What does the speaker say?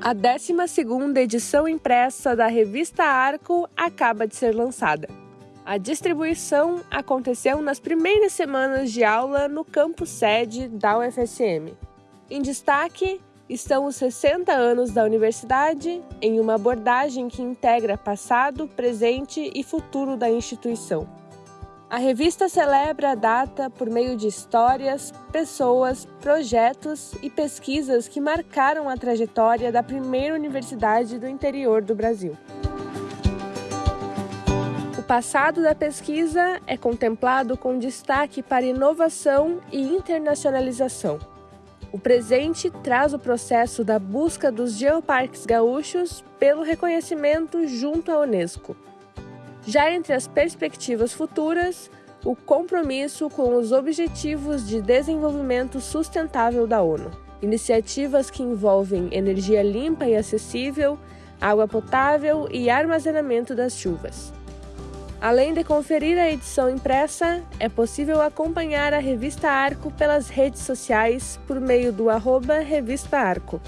A 12ª edição impressa da revista Arco acaba de ser lançada. A distribuição aconteceu nas primeiras semanas de aula no campus sede da UFSM. Em destaque estão os 60 anos da universidade, em uma abordagem que integra passado, presente e futuro da instituição. A revista celebra a data por meio de histórias, pessoas, projetos e pesquisas que marcaram a trajetória da primeira universidade do interior do Brasil. O passado da pesquisa é contemplado com destaque para inovação e internacionalização. O presente traz o processo da busca dos geoparques gaúchos pelo reconhecimento junto à Unesco. Já entre as perspectivas futuras, o compromisso com os Objetivos de Desenvolvimento Sustentável da ONU, iniciativas que envolvem energia limpa e acessível, água potável e armazenamento das chuvas. Além de conferir a edição impressa, é possível acompanhar a revista Arco pelas redes sociais por meio do arroba Revista Arco.